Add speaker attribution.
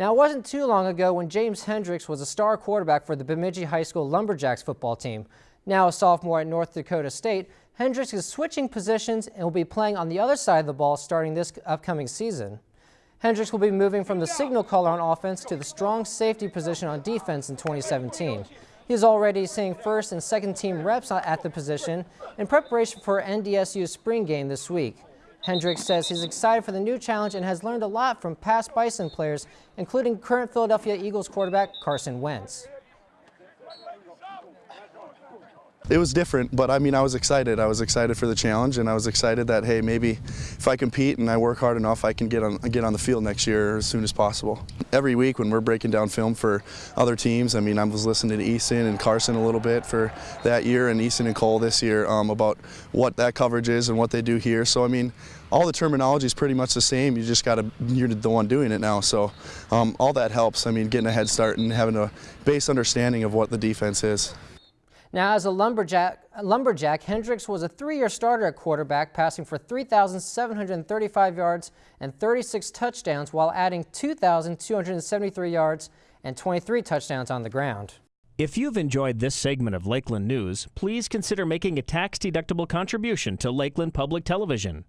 Speaker 1: Now, it wasn't too long ago when James Hendricks was a star quarterback for the Bemidji High School Lumberjacks football team. Now a sophomore at North Dakota State, Hendricks is switching positions and will be playing on the other side of the ball starting this upcoming season. Hendricks will be moving from the signal caller on offense to the strong safety position on defense in 2017. He is already seeing first and second team reps at the position in preparation for NDSU's spring game this week. Hendricks says he's excited for the new challenge and has learned a lot from past Bison players, including current Philadelphia Eagles quarterback Carson Wentz.
Speaker 2: It was different, but I mean, I was excited. I was excited for the challenge, and I was excited that hey, maybe if I compete and I work hard enough, I can get on get on the field next year as soon as possible. Every week when we're breaking down film for other teams, I mean, I was listening to Easton and Carson a little bit for that year, and Easton and Cole this year um, about what that coverage is and what they do here. So I mean, all the terminology is pretty much the same. You just got to you're the one doing it now. So um, all that helps. I mean, getting a head start and having a base understanding of what the defense is.
Speaker 1: Now, as a lumberjack, lumberjack, Hendricks was a three-year starter at quarterback, passing for 3,735 yards and 36 touchdowns while adding 2,273 yards and 23 touchdowns on the ground.
Speaker 3: If you've enjoyed this segment of Lakeland News, please consider making a tax-deductible contribution to Lakeland Public Television.